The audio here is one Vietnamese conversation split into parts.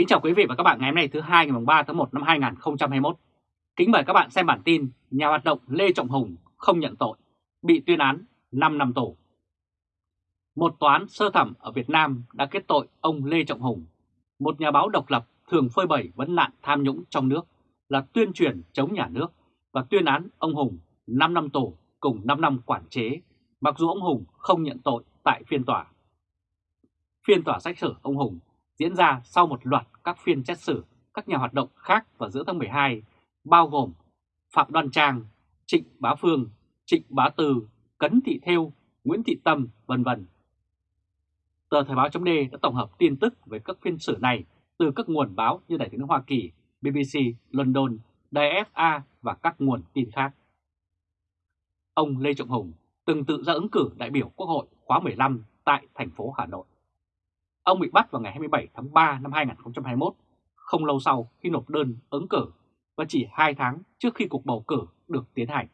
Kính chào quý vị và các bạn ngày hôm nay thứ hai ngày 3 tháng 1 năm 2021. Kính mời các bạn xem bản tin nhà hoạt động Lê Trọng Hùng không nhận tội, bị tuyên án 5 năm tù. Một tòa án sơ thẩm ở Việt Nam đã kết tội ông Lê Trọng Hùng, một nhà báo độc lập thường phơi bày vấn nạn tham nhũng trong nước là tuyên truyền chống nhà nước và tuyên án ông Hùng 5 năm tù cùng 5 năm quản chế, mặc dù ông Hùng không nhận tội tại phiên tòa. Phiên tòa xét xử ông Hùng diễn ra sau một loạt các phiên xét xử các nhà hoạt động khác vào giữa tháng 12, bao gồm Phạm Đoan Trang, Trịnh Bá Phương, Trịnh Bá Từ, Cấn Thị Thêu, Nguyễn Thị Tâm, vân vân. Tờ Thời báo chấm đã tổng hợp tin tức về các phiên xử này từ các nguồn báo như Đài tiếng Hoa Kỳ, BBC, London, Đài FA và các nguồn tin khác. Ông Lê Trọng Hùng từng tự ra ứng cử đại biểu Quốc hội khóa 15 tại thành phố Hà Nội. Ông bị bắt vào ngày 27 tháng 3 năm 2021, không lâu sau khi nộp đơn ứng cử và chỉ 2 tháng trước khi cuộc bầu cử được tiến hành.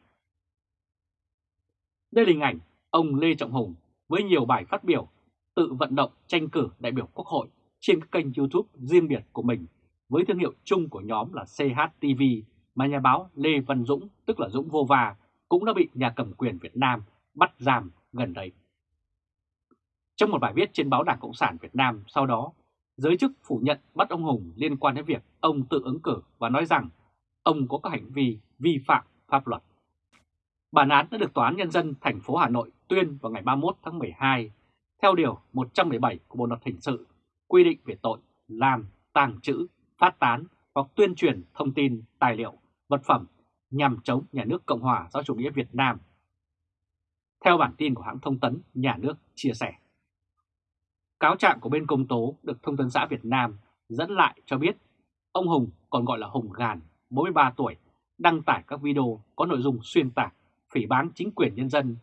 Đây là hình ảnh ông Lê Trọng Hùng với nhiều bài phát biểu tự vận động tranh cử đại biểu Quốc hội trên các kênh YouTube riêng biệt của mình với thương hiệu chung của nhóm là CHTV mà nhà báo Lê Văn Dũng, tức là Dũng Vô Va, cũng đã bị nhà cầm quyền Việt Nam bắt giam gần đây. Trong một bài viết trên báo Đảng Cộng sản Việt Nam sau đó, giới chức phủ nhận bắt ông Hùng liên quan đến việc ông tự ứng cử và nói rằng ông có các hành vi vi phạm pháp luật. Bản án đã được Tòa án Nhân dân thành phố Hà Nội tuyên vào ngày 31 tháng 12 theo Điều 117 của Bộ Luật Hình sự quy định về tội làm, tàng trữ, phát tán hoặc tuyên truyền thông tin, tài liệu, vật phẩm nhằm chống nhà nước Cộng hòa xã chủ nghĩa Việt Nam. Theo bản tin của hãng thông tấn Nhà nước chia sẻ. Cáo trạng của bên công tố được Thông tấn xã Việt Nam dẫn lại cho biết ông Hùng còn gọi là Hùng Gàn, 43 tuổi, đăng tải các video có nội dung xuyên tạc, phỉ báng chính quyền nhân dân,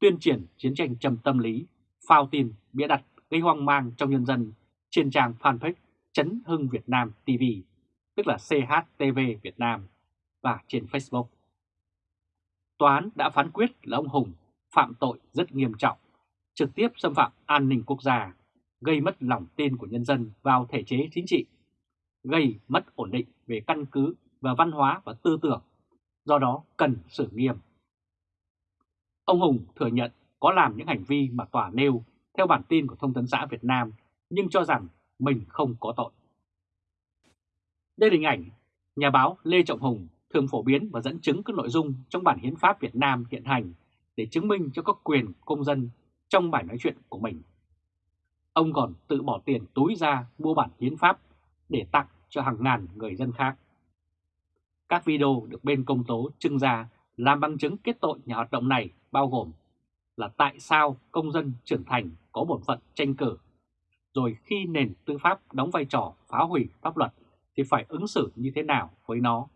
tuyên truyền chiến tranh trầm tâm lý, phao tin, bịa đặt, gây hoang mang trong nhân dân trên trang fanpage Chấn Hưng Việt Nam TV, tức là CHTV Việt Nam, và trên Facebook. Tòa án đã phán quyết là ông Hùng phạm tội rất nghiêm trọng, trực tiếp xâm phạm an ninh quốc gia, gây mất lòng tin của nhân dân vào thể chế chính trị, gây mất ổn định về căn cứ và văn hóa và tư tưởng, do đó cần xử nghiêm. Ông Hùng thừa nhận có làm những hành vi mà tòa nêu theo bản tin của Thông tấn xã Việt Nam, nhưng cho rằng mình không có tội. Đây là hình ảnh nhà báo Lê Trọng Hùng thường phổ biến và dẫn chứng các nội dung trong bản hiến pháp Việt Nam hiện hành để chứng minh cho các quyền công dân trong bài nói chuyện của mình. Ông còn tự bỏ tiền túi ra mua bản hiến pháp để tặng cho hàng ngàn người dân khác. Các video được bên công tố trưng ra làm bằng chứng kết tội nhà hoạt động này bao gồm là tại sao công dân trưởng thành có bổn phận tranh cử, rồi khi nền tư pháp đóng vai trò phá hủy pháp luật thì phải ứng xử như thế nào với nó.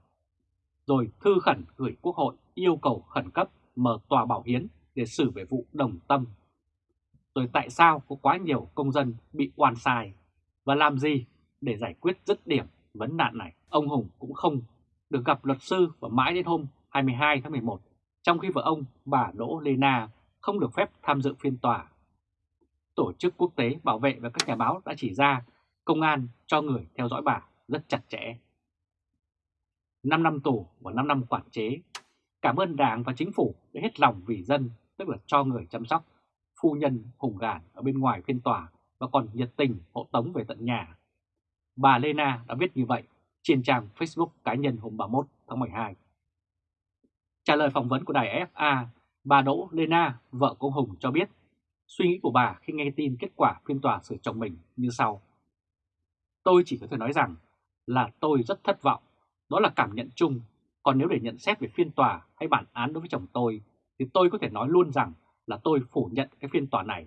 Rồi thư khẩn gửi Quốc hội yêu cầu khẩn cấp mở tòa bảo hiến để xử về vụ đồng tâm rồi tại sao có quá nhiều công dân bị oan sai và làm gì để giải quyết dứt điểm vấn nạn này. Ông Hùng cũng không được gặp luật sư và mãi đến hôm 22 tháng 11, trong khi vợ ông, bà Đỗ Lê Na, không được phép tham dự phiên tòa. Tổ chức quốc tế bảo vệ và các nhà báo đã chỉ ra công an cho người theo dõi bà rất chặt chẽ. 5 năm tù và 5 năm quản chế. Cảm ơn Đảng và Chính phủ đã hết lòng vì dân, tức là cho người chăm sóc phu nhân hùng gàn ở bên ngoài phiên tòa và còn nhiệt tình hộ tống về tận nhà. Bà Lena đã viết như vậy trên trang Facebook cá nhân hôm 31 tháng 12. Trả lời phỏng vấn của đài FA, bà Đỗ Lena, vợ của Hùng cho biết suy nghĩ của bà khi nghe tin kết quả phiên tòa xử chồng mình như sau. Tôi chỉ có thể nói rằng là tôi rất thất vọng, đó là cảm nhận chung, còn nếu để nhận xét về phiên tòa hay bản án đối với chồng tôi, thì tôi có thể nói luôn rằng là tôi phủ nhận cái phiên tòa này.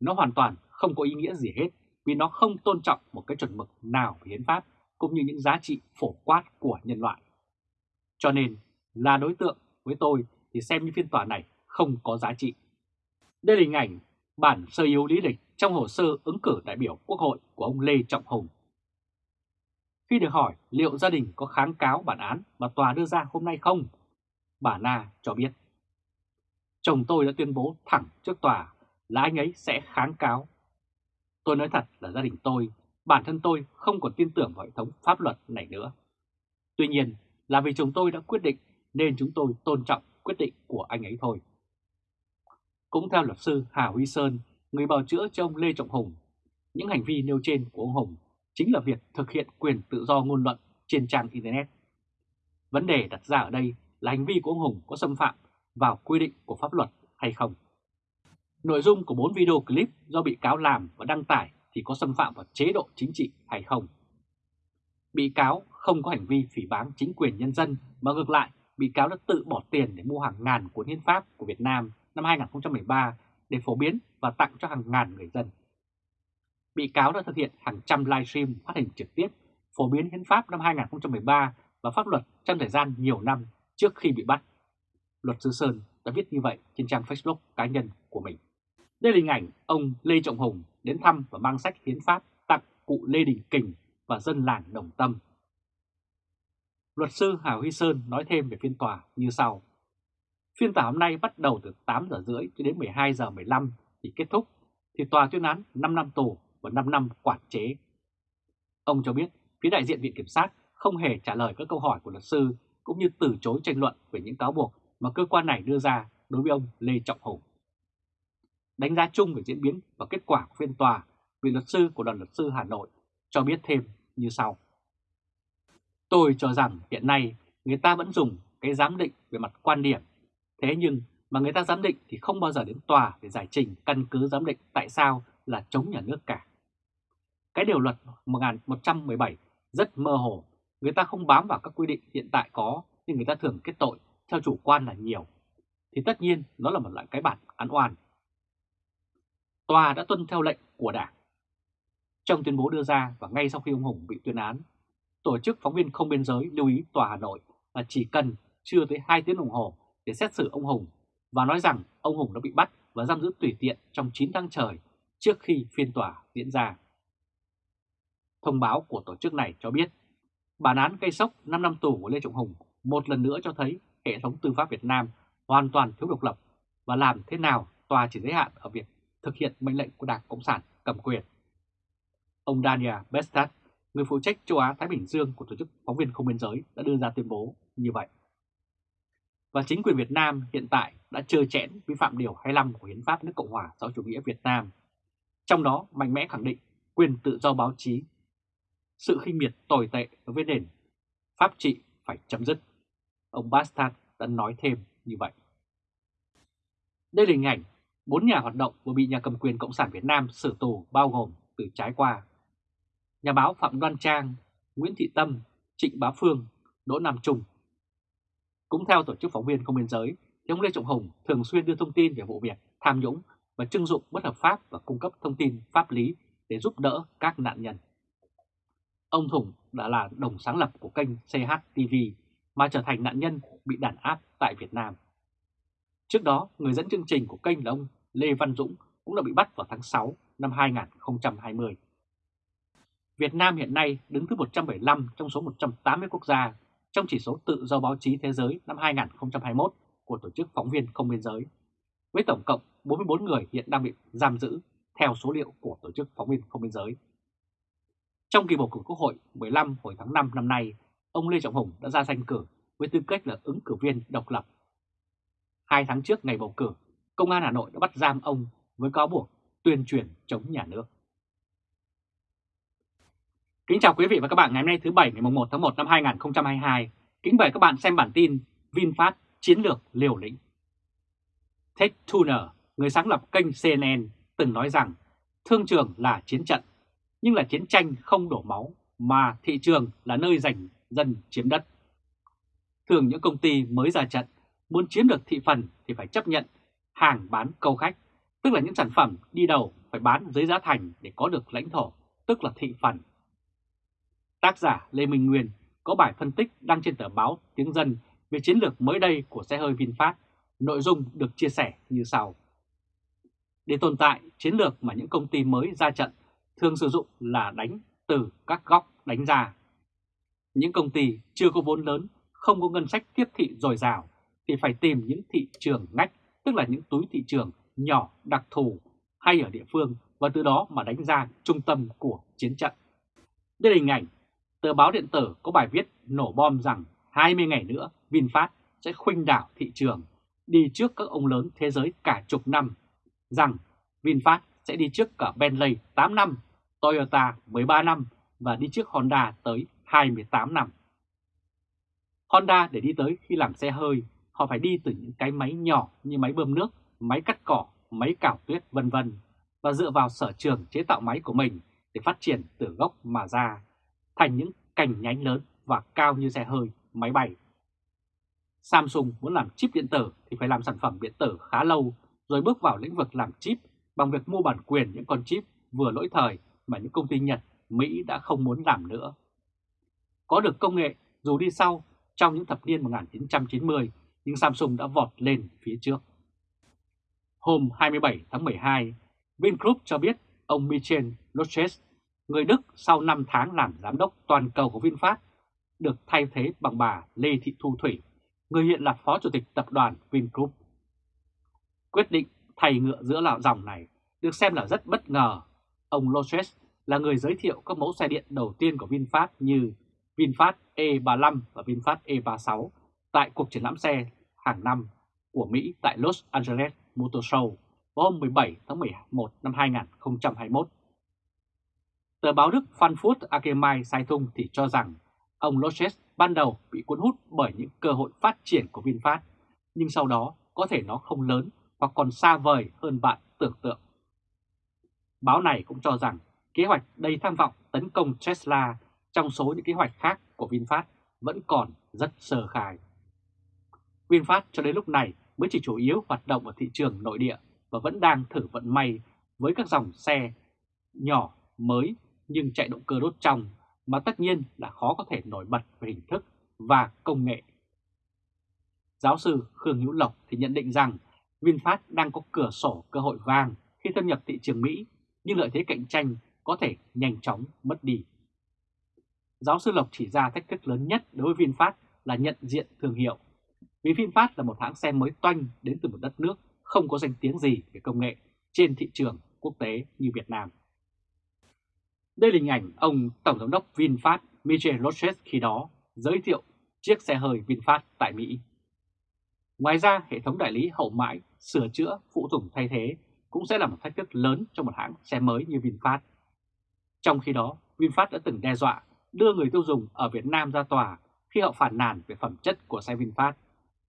Nó hoàn toàn không có ý nghĩa gì hết vì nó không tôn trọng một cái chuẩn mực nào về hiến pháp cũng như những giá trị phổ quát của nhân loại. Cho nên là đối tượng với tôi thì xem như phiên tòa này không có giá trị. Đây là hình ảnh bản sơ yếu lý lịch trong hồ sơ ứng cử đại biểu Quốc hội của ông Lê Trọng Hùng. Khi được hỏi liệu gia đình có kháng cáo bản án mà tòa đưa ra hôm nay không, bà Na cho biết chồng tôi đã tuyên bố thẳng trước tòa là anh ấy sẽ kháng cáo. Tôi nói thật là gia đình tôi bản thân tôi không còn tin tưởng vào hệ thống pháp luật này nữa. Tuy nhiên là vì chồng tôi đã quyết định nên chúng tôi tôn trọng quyết định của anh ấy thôi. Cũng theo luật sư Hà Huy Sơn, người bào chữa cho ông Lê Trọng Hùng, những hành vi nêu trên của ông Hùng chính là việc thực hiện quyền tự do ngôn luận trên trang Internet. Vấn đề đặt ra ở đây là hành vi của ông Hùng có xâm phạm vào quy định của pháp luật hay không. Nội dung của 4 video clip do bị cáo làm và đăng tải thì có xâm phạm vào chế độ chính trị hay không. Bị cáo không có hành vi phỉ báng chính quyền nhân dân, mà ngược lại, bị cáo đã tự bỏ tiền để mua hàng ngàn cuốn hiến pháp của Việt Nam năm 2013 để phổ biến và tặng cho hàng ngàn người dân. Bị cáo đã thực hiện hàng trăm livestream phát hình trực tiếp phổ biến hiến pháp năm 2013 và pháp luật trong thời gian nhiều năm trước khi bị bắt. Luật sư Sơn đã viết như vậy trên trang Facebook cá nhân của mình. Đây là hình ảnh ông Lê Trọng Hùng đến thăm và mang sách hiến pháp tặng cụ Lê Đình Kình và dân làng Đồng Tâm. Luật sư Hà Huy Sơn nói thêm về phiên tòa như sau. Phiên tòa hôm nay bắt đầu từ 8 giờ rưỡi cho đến 12 giờ 15 thì kết thúc, thì tòa tuyên án 5 năm tù và 5 năm quản chế. Ông cho biết phía đại diện Viện Kiểm sát không hề trả lời các câu hỏi của luật sư cũng như từ chối tranh luận về những cáo buộc mà cơ quan này đưa ra đối với ông Lê Trọng Hùng. Đánh giá chung về diễn biến và kết quả của phiên tòa, vị luật sư của đoàn luật sư Hà Nội cho biết thêm như sau. Tôi cho rằng hiện nay người ta vẫn dùng cái giám định về mặt quan điểm, thế nhưng mà người ta giám định thì không bao giờ đến tòa để giải trình căn cứ giám định tại sao là chống nhà nước cả. Cái điều luật 1117 rất mơ hồ, người ta không bám vào các quy định hiện tại có nhưng người ta thường kết tội theo chủ quan là nhiều. Thì tất nhiên nó là một loại cái bản án oan. Tòa đã tuân theo lệnh của Đảng. Trong tuyên bố đưa ra và ngay sau khi ông Hùng bị tuyên án, tổ chức phóng viên không biên giới lưu ý Tòa Hà Nội là chỉ cần chưa tới 2 tiếng đồng hồ để xét xử ông Hùng và nói rằng ông Hùng đã bị bắt và giam giữ tùy tiện trong 9 tháng trời trước khi phiên tòa diễn ra. Thông báo của tổ chức này cho biết, bản án gây sốc 5 năm tù của Lê Trọng Hùng một lần nữa cho thấy hệ thống tư pháp Việt Nam hoàn toàn thiếu độc lập và làm thế nào tòa chỉ giới hạn ở việc thực hiện mệnh lệnh của Đảng Cộng sản cầm quyền. Ông Daniel Bestat, người phụ trách châu Á-Thái Bình Dương của Tổ chức Phóng viên Không Biên Giới đã đưa ra tuyên bố như vậy. Và chính quyền Việt Nam hiện tại đã trơ chẽn vi phạm Điều 25 của Hiến pháp nước Cộng hòa xã chủ nghĩa Việt Nam, trong đó mạnh mẽ khẳng định quyền tự do báo chí, sự khinh miệt tồi tệ đối với nền pháp trị phải chấm dứt. Ông Bastard đã nói thêm như vậy. Đây là hình ảnh bốn nhà hoạt động vừa bị nhà cầm quyền Cộng sản Việt Nam xử tù bao gồm từ trái qua. Nhà báo Phạm Đoan Trang, Nguyễn Thị Tâm, Trịnh Bá Phương, Đỗ Nam Trung. Cũng theo Tổ chức Phóng viên Không Biên Giới, thì ông Lê Trọng Hùng thường xuyên đưa thông tin về vụ việc tham nhũng và trưng dụng bất hợp pháp và cung cấp thông tin pháp lý để giúp đỡ các nạn nhân. Ông Thùng đã là đồng sáng lập của kênh CHTV mà trở thành nạn nhân bị đàn áp tại Việt Nam. Trước đó, người dẫn chương trình của kênh là ông Lê Văn Dũng cũng đã bị bắt vào tháng 6 năm 2020. Việt Nam hiện nay đứng thứ 175 trong số 180 quốc gia trong chỉ số tự do báo chí thế giới năm 2021 của Tổ chức Phóng viên Không Biên Giới, với tổng cộng 44 người hiện đang bị giam giữ theo số liệu của Tổ chức Phóng viên Không Biên Giới. Trong kỳ bầu cử Quốc hội 15 hồi tháng 5 năm nay, ông Lê Trọng Hùng đã ra danh cử với tư cách là ứng cử viên độc lập. Hai tháng trước ngày bầu cử, Công an Hà Nội đã bắt giam ông với cáo buộc tuyên truyền chống nhà nước. Kính chào quý vị và các bạn ngày hôm nay thứ Bảy ngày 1 tháng 1 năm 2022. Kính mời các bạn xem bản tin VinFast chiến lược liều lĩnh. Ted Turner, người sáng lập kênh CNN, từng nói rằng thương trường là chiến trận, nhưng là chiến tranh không đổ máu, mà thị trường là nơi giành dân chiếm đất. Thường những công ty mới ra trận, muốn chiếm được thị phần thì phải chấp nhận hàng bán câu khách, tức là những sản phẩm đi đầu phải bán dưới giá thành để có được lãnh thổ, tức là thị phần. Tác giả Lê Minh Nguyên có bài phân tích đăng trên tờ báo Tiếng Dân về chiến lược mới đây của xe hơi VinFast. Nội dung được chia sẻ như sau. Để tồn tại, chiến lược mà những công ty mới ra trận thường sử dụng là đánh từ các góc đánh ra. Những công ty chưa có vốn lớn, không có ngân sách tiếp thị dồi dào thì phải tìm những thị trường ngách, tức là những túi thị trường nhỏ đặc thù hay ở địa phương và từ đó mà đánh ra trung tâm của chiến trận. Đây là hình ảnh tờ báo điện tử có bài viết nổ bom rằng 20 ngày nữa VinFast sẽ khuynh đảo thị trường, đi trước các ông lớn thế giới cả chục năm, rằng VinFast sẽ đi trước cả Bentley 8 năm, Toyota 13 năm và đi trước Honda tới 28 năm. Honda để đi tới khi làm xe hơi, họ phải đi từ những cái máy nhỏ như máy bơm nước, máy cắt cỏ, máy cào tuyết vân vân và dựa vào sở trường chế tạo máy của mình để phát triển từ gốc mà ra thành những cành nhánh lớn và cao như xe hơi, máy bay. Samsung muốn làm chip điện tử thì phải làm sản phẩm điện tử khá lâu rồi bước vào lĩnh vực làm chip bằng việc mua bản quyền những con chip vừa lỗi thời mà những công ty Nhật, Mỹ đã không muốn làm nữa. Có được công nghệ dù đi sau trong những thập niên 1990 nhưng Samsung đã vọt lên phía trước. Hôm 27 tháng 12, Vingroup cho biết ông Michel Lotches, người Đức sau 5 tháng làm giám đốc toàn cầu của VinFast, được thay thế bằng bà Lê Thị Thu Thủy, người hiện là phó chủ tịch tập đoàn Vingroup. Quyết định thay ngựa giữa lạo dòng này được xem là rất bất ngờ. Ông Lotches là người giới thiệu các mẫu xe điện đầu tiên của VinFast như VinFast E35 và VinFast E36 tại cuộc triển lãm xe hàng năm của Mỹ tại Los Angeles Motor Show vào hôm 17 tháng 11 năm 2021. Tờ báo Đức Frankfurt Allgemeine Zeitung thì cho rằng ông Lotches ban đầu bị cuốn hút bởi những cơ hội phát triển của VinFast, nhưng sau đó có thể nó không lớn hoặc còn xa vời hơn bạn tưởng tượng. Báo này cũng cho rằng kế hoạch đầy tham vọng tấn công Tesla trong số những kế hoạch khác của VinFast vẫn còn rất sơ khai. VinFast cho đến lúc này mới chỉ chủ yếu hoạt động ở thị trường nội địa và vẫn đang thử vận may với các dòng xe nhỏ, mới nhưng chạy động cơ đốt trong mà tất nhiên là khó có thể nổi bật về hình thức và công nghệ. Giáo sư Khương Hữu Lộc thì nhận định rằng VinFast đang có cửa sổ cơ hội vàng khi thâm nhập thị trường Mỹ, nhưng lợi thế cạnh tranh có thể nhanh chóng mất đi. Giáo sư Lộc chỉ ra thách thức lớn nhất đối với VinFast là nhận diện thương hiệu. Vì VinFast là một hãng xe mới toanh đến từ một đất nước không có danh tiếng gì về công nghệ trên thị trường quốc tế như Việt Nam. Đây là hình ảnh ông Tổng Giám đốc VinFast Michel Roches khi đó giới thiệu chiếc xe hơi VinFast tại Mỹ. Ngoài ra, hệ thống đại lý hậu mãi, sửa chữa, phụ tùng thay thế cũng sẽ là một thách thức lớn cho một hãng xe mới như VinFast. Trong khi đó, VinFast đã từng đe dọa đưa người tiêu dùng ở Việt Nam ra tòa khi họ phản nàn về phẩm chất của xe VinFast.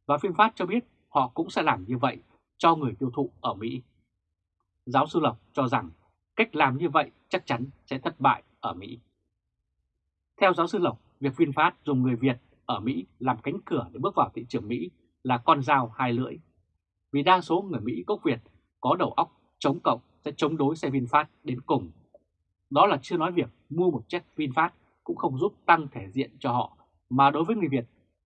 Và VinFast cho biết họ cũng sẽ làm như vậy cho người tiêu thụ ở Mỹ. Giáo sư Lộc cho rằng cách làm như vậy chắc chắn sẽ thất bại ở Mỹ. Theo giáo sư Lộc, việc VinFast dùng người Việt ở Mỹ làm cánh cửa để bước vào thị trường Mỹ là con dao hai lưỡi. Vì đa số người Mỹ gốc Việt có đầu óc chống cộng sẽ chống đối xe VinFast đến cùng. Đó là chưa nói việc mua một chiếc VinFast cũng không giúp tăng thể diện cho họ, mà đối với người Việt,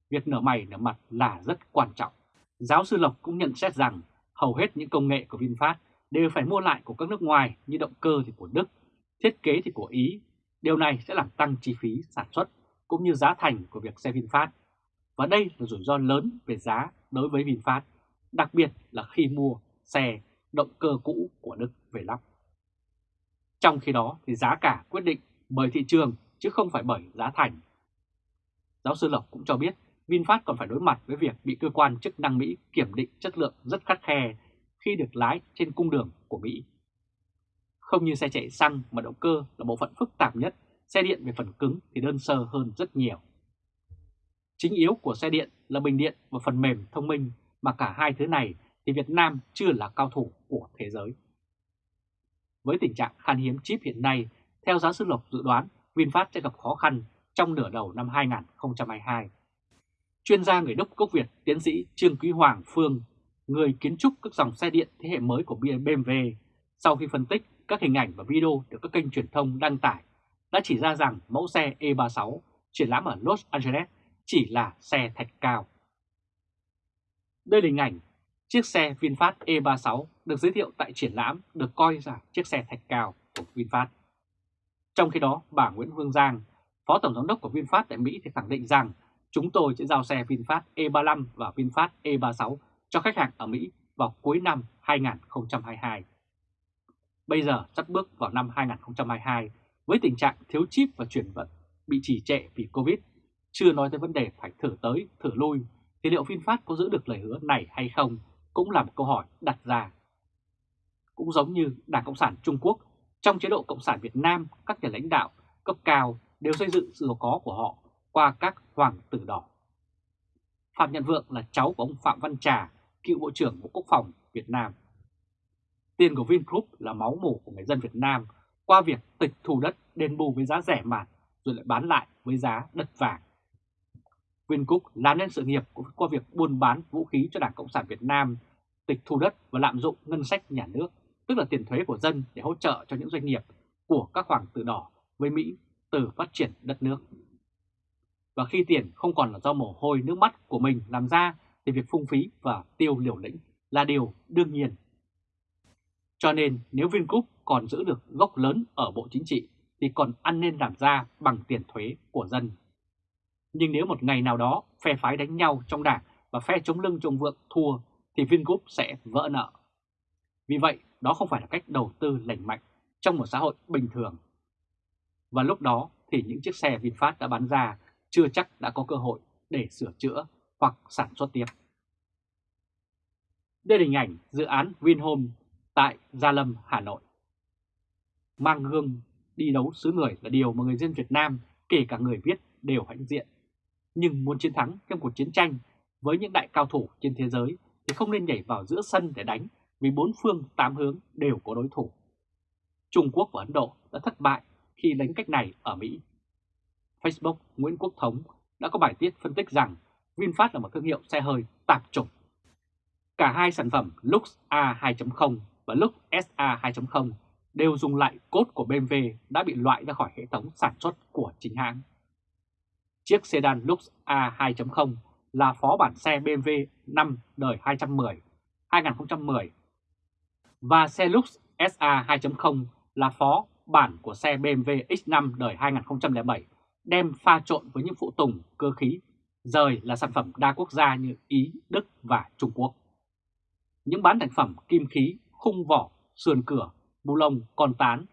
việc nở mày nở mặt là rất quan trọng. Giáo sư Lộc cũng nhận xét rằng hầu hết những công nghệ của VinFast đều phải mua lại của các nước ngoài như động cơ thì của Đức, thiết kế thì của Ý. Điều này sẽ làm tăng chi phí sản xuất cũng như giá thành của việc xe VinFast. Và đây là rủi ro lớn về giá đối với VinFast, đặc biệt là khi mua xe động cơ cũ của Đức về lắp. Trong khi đó thì giá cả quyết định bởi thị trường chứ không phải bởi giá thành. Giáo sư Lộc cũng cho biết VinFast còn phải đối mặt với việc bị cơ quan chức năng Mỹ kiểm định chất lượng rất khắt khe khi được lái trên cung đường của Mỹ. Không như xe chạy xăng mà động cơ là bộ phận phức tạp nhất, xe điện về phần cứng thì đơn sơ hơn rất nhiều. Chính yếu của xe điện là bình điện và phần mềm thông minh mà cả hai thứ này thì Việt Nam chưa là cao thủ của thế giới. Với tình trạng khan hiếm chip hiện nay, theo giáo sư Lộc dự đoán VinFast sẽ gặp khó khăn trong nửa đầu năm 2022. Chuyên gia người Đức gốc Việt tiến sĩ Trương Quý Hoàng Phương, người kiến trúc các dòng xe điện thế hệ mới của BMW, sau khi phân tích các hình ảnh và video được các kênh truyền thông đăng tải, đã chỉ ra rằng mẫu xe E36 triển lãm ở Los Angeles chỉ là xe thạch cao. Đây là hình ảnh chiếc xe VinFast E36 được giới thiệu tại triển lãm được coi là chiếc xe thạch cao của VinFast. Trong khi đó, bà Nguyễn Hương Giang, Phó Tổng Giám đốc của VinFast tại Mỹ thì khẳng định rằng chúng tôi sẽ giao xe VinFast E35 và VinFast E36 cho khách hàng ở Mỹ vào cuối năm 2022. Bây giờ sắp bước vào năm 2022 Với tình trạng thiếu chip và chuyển vận bị trì trệ vì Covid, chưa nói tới vấn đề phải thử tới, thử lui, thì liệu VinFast có giữ được lời hứa này hay không cũng là một câu hỏi đặt ra. Cũng giống như Đảng Cộng sản Trung Quốc, trong chế độ Cộng sản Việt Nam, các nhà lãnh đạo cấp cao đều xây dựng sự giàu có của họ qua các hoàng tử đỏ. Phạm Nhật Vượng là cháu của ông Phạm Văn Trà, cựu Bộ trưởng Bộ Quốc phòng Việt Nam. Tiền của Vingroup là máu mủ của người dân Việt Nam qua việc tịch thu đất đền bù với giá rẻ mạt rồi lại bán lại với giá đất vàng. Vingroup làm nên sự nghiệp qua việc buôn bán vũ khí cho Đảng Cộng sản Việt Nam, tịch thu đất và lạm dụng ngân sách nhà nước, tức là tiền thuế của dân để hỗ trợ cho những doanh nghiệp của các hoàng tử đỏ với Mỹ từ phát triển đất nước. Và khi tiền không còn là do mồ hôi, nước mắt của mình làm ra thì việc phung phí và tiêu liều lĩnh là điều đương nhiên. Cho nên nếu Vingroup còn giữ được gốc lớn ở Bộ Chính trị thì còn ăn nên làm ra bằng tiền thuế của dân. Nhưng nếu một ngày nào đó phe phái đánh nhau trong đảng và phe chống lưng trong vượng thua thì Vingroup sẽ vỡ nợ. Vì vậy, đó không phải là cách đầu tư lành mạnh trong một xã hội bình thường. Và lúc đó thì những chiếc xe VinFast đã bán ra chưa chắc đã có cơ hội để sửa chữa hoặc sản xuất tiếp. Đây là hình ảnh dự án Vinhome tại Gia Lâm, Hà Nội. Mang gương đi đấu xứ người là điều mà người dân Việt Nam, kể cả người viết, đều hãnh diện. Nhưng muốn chiến thắng trong cuộc chiến tranh với những đại cao thủ trên thế giới thì không nên nhảy vào giữa sân để đánh vì bốn phương, tám hướng đều có đối thủ. Trung Quốc và Ấn Độ đã thất bại khi đánh cách này ở Mỹ. Facebook Nguyễn Quốc Thống đã có bài tiết phân tích rằng VinFast là một thương hiệu xe hơi tạp chủng. Cả hai sản phẩm Lux A2.0 và Lux SA 2.0 đều dùng lại cốt của BMW đã bị loại ra khỏi hệ thống sản xuất của chính hãng. Chiếc sedan Lux A2.0 là phó bản xe BMW 5 đời 210 2010 và xe Lux SA 2.0 là phó bản của xe BMW X5 đời 2007 đem pha trộn với những phụ tùng cơ khí rời là sản phẩm đa quốc gia như Ý, Đức và Trung Quốc. Những bán thành phẩm kim khí, khung vỏ, sườn cửa, bu lông, con tán,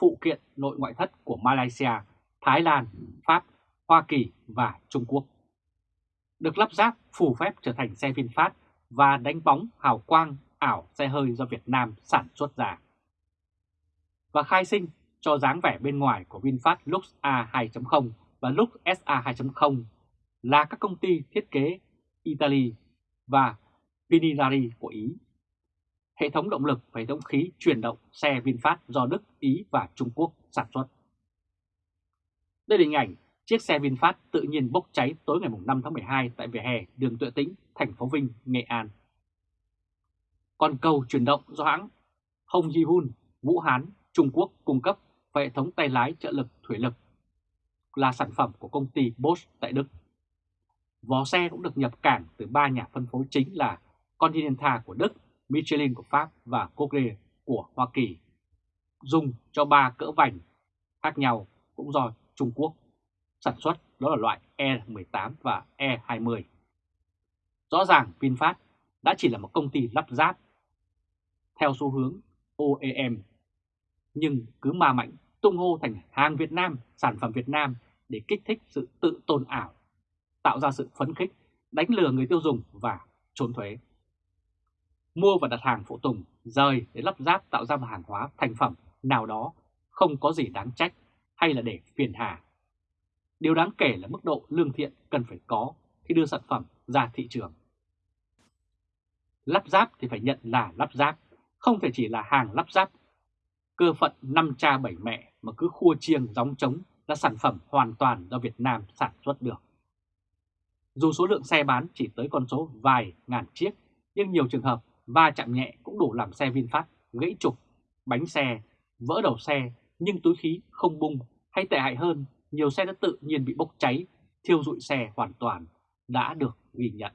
phụ kiện nội ngoại thất của Malaysia, Thái Lan, Pháp, Hoa Kỳ và Trung Quốc. Được lắp ráp phù phép trở thành xe VinFast và đánh bóng hào quang ảo xe hơi do Việt Nam sản xuất ra. Và khai sinh cho dáng vẻ bên ngoài của VinFast Lux A2.0 và Lux SA 2.0 là các công ty thiết kế Italy và Pininari của Ý. Hệ thống động lực và hệ thống khí chuyển động xe VinFast do Đức, Ý và Trung Quốc sản xuất. Đây là hình ảnh chiếc xe VinFast tự nhiên bốc cháy tối ngày 5 tháng 12 tại vỉa hè đường Tuệ Tĩnh, thành phố Vinh, Nghệ An. Còn cầu chuyển động do hãng Hong Ji Hun, Vũ Hán, Trung Quốc cung cấp và hệ thống tay lái trợ lực thủy lực là sản phẩm của công ty Bosch tại Đức. Vỏ xe cũng được nhập cảng từ ba nhà phân phối chính là Continental của Đức, Michelin của Pháp và Cogre của Hoa Kỳ. Dùng cho ba cỡ vành khác nhau cũng do Trung Quốc sản xuất đó là loại E18 và E20. Rõ ràng VinFast đã chỉ là một công ty lắp ráp theo xu hướng OEM nhưng cứ ma mạnh tung hô thành hàng Việt Nam, sản phẩm Việt Nam để kích thích sự tự tôn ảo, tạo ra sự phấn khích, đánh lừa người tiêu dùng và trốn thuế. Mua và đặt hàng phụ tùng, rời để lắp ráp tạo ra một hàng hóa thành phẩm nào đó không có gì đáng trách hay là để phiền hà. Điều đáng kể là mức độ lương thiện cần phải có khi đưa sản phẩm ra thị trường. Lắp ráp thì phải nhận là lắp ráp, không thể chỉ là hàng lắp ráp cơ phận năm cha bảy mẹ mà cứ khua chiêng gióng trống là sản phẩm hoàn toàn do Việt Nam sản xuất được. Dù số lượng xe bán chỉ tới con số vài ngàn chiếc, nhưng nhiều trường hợp va chạm nhẹ cũng đủ làm xe VinFast gãy trục, bánh xe, vỡ đầu xe nhưng túi khí không bung hay tệ hại hơn, nhiều xe đã tự nhiên bị bốc cháy, thiêu rụi xe hoàn toàn đã được ghi nhận.